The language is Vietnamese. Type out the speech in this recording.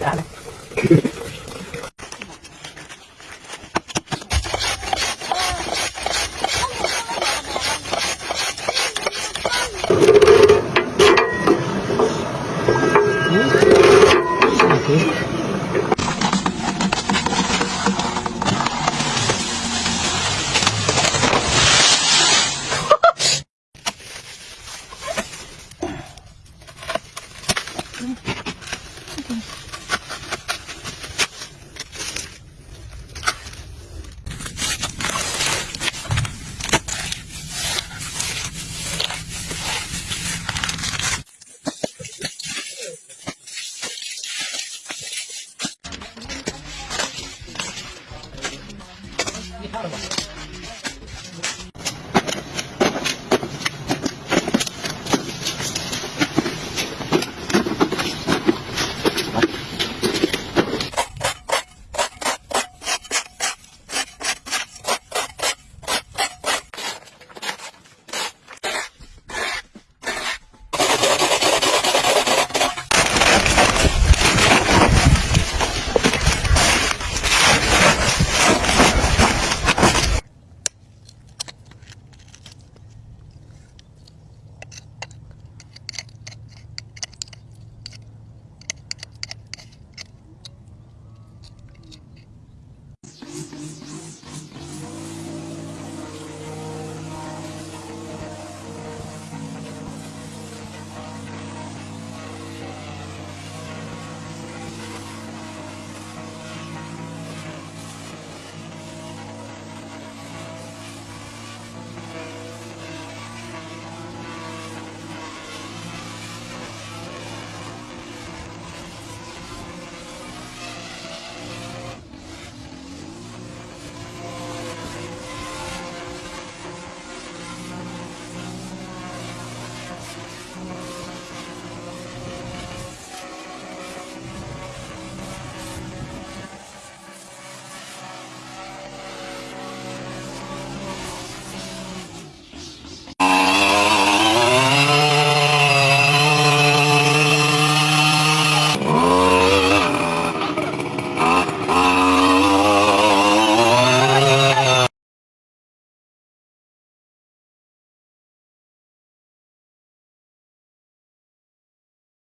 Hãy subscribe này. 頼む。